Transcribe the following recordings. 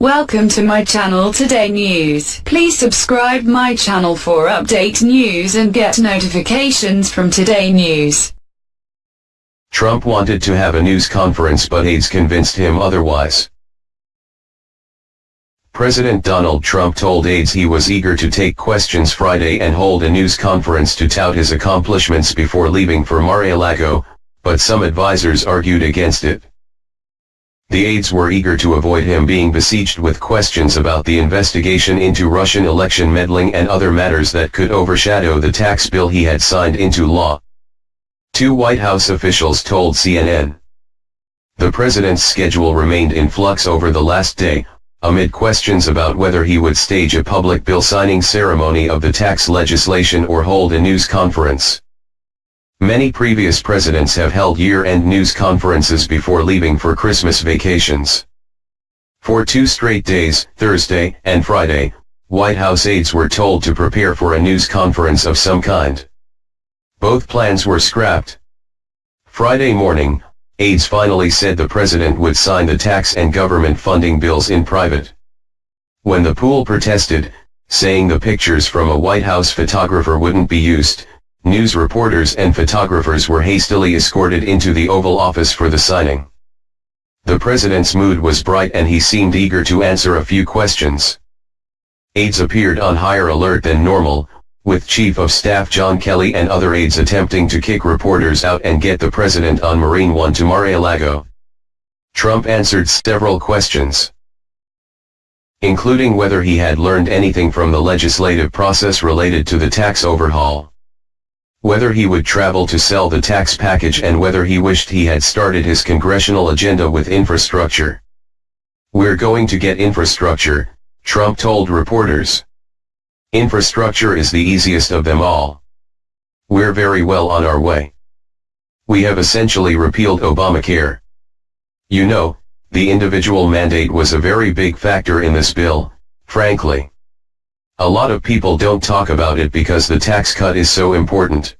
Welcome to my channel Today News. Please subscribe my channel for update news and get notifications from Today News. Trump wanted to have a news conference but aides convinced him otherwise. President Donald Trump told aides he was eager to take questions Friday and hold a news conference to tout his accomplishments before leaving for Mar-a-Lago, but some advisers argued against it. The aides were eager to avoid him being besieged with questions about the investigation into Russian election meddling and other matters that could overshadow the tax bill he had signed into law. Two White House officials told CNN. The president's schedule remained in flux over the last day, amid questions about whether he would stage a public bill signing ceremony of the tax legislation or hold a news conference. Many previous presidents have held year-end news conferences before leaving for Christmas vacations. For two straight days, Thursday and Friday, White House aides were told to prepare for a news conference of some kind. Both plans were scrapped. Friday morning, aides finally said the president would sign the tax and government funding bills in private. When the pool protested, saying the pictures from a White House photographer wouldn't be used, news reporters and photographers were hastily escorted into the Oval Office for the signing. The president's mood was bright and he seemed eager to answer a few questions. Aides appeared on higher alert than normal, with Chief of Staff John Kelly and other aides attempting to kick reporters out and get the president on Marine One to Mar-a-Lago. Trump answered several questions including whether he had learned anything from the legislative process related to the tax overhaul whether he would travel to sell the tax package and whether he wished he had started his congressional agenda with infrastructure. We're going to get infrastructure, Trump told reporters. Infrastructure is the easiest of them all. We're very well on our way. We have essentially repealed Obamacare. You know, the individual mandate was a very big factor in this bill, frankly. A lot of people don't talk about it because the tax cut is so important.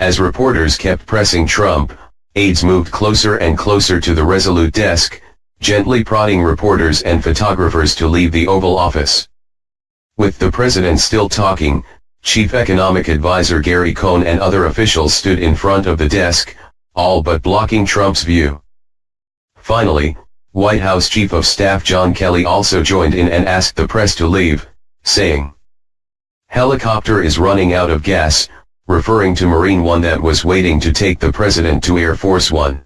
As reporters kept pressing Trump, aides moved closer and closer to the Resolute desk, gently prodding reporters and photographers to leave the Oval Office. With the president still talking, Chief Economic Advisor Gary Cohn and other officials stood in front of the desk, all but blocking Trump's view. Finally, White House Chief of Staff John Kelly also joined in and asked the press to leave saying, Helicopter is running out of gas, referring to Marine One that was waiting to take the president to Air Force One.